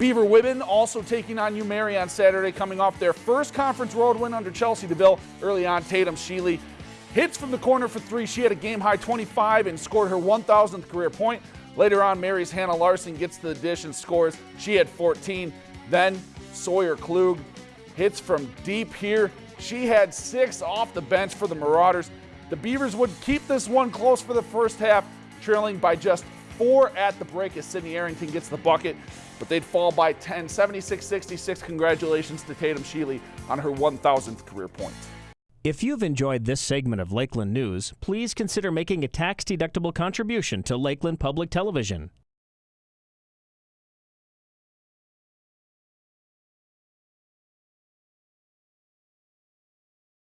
Beaver women also taking on UMary on Saturday, coming off their first conference road win under Chelsea DeVille. Early on, Tatum Sheely hits from the corner for three. She had a game high 25 and scored her 1,000th career point. Later on, Mary's Hannah Larson gets to the dish and scores. She had 14. Then Sawyer Klug hits from deep here. She had six off the bench for the Marauders. The Beavers would keep this one close for the first half, trailing by just four at the break as Sydney Arrington gets the bucket, but they'd fall by 10, 76-66. Congratulations to Tatum Sheely on her 1,000th career point. If you've enjoyed this segment of Lakeland News, please consider making a tax-deductible contribution to Lakeland Public Television.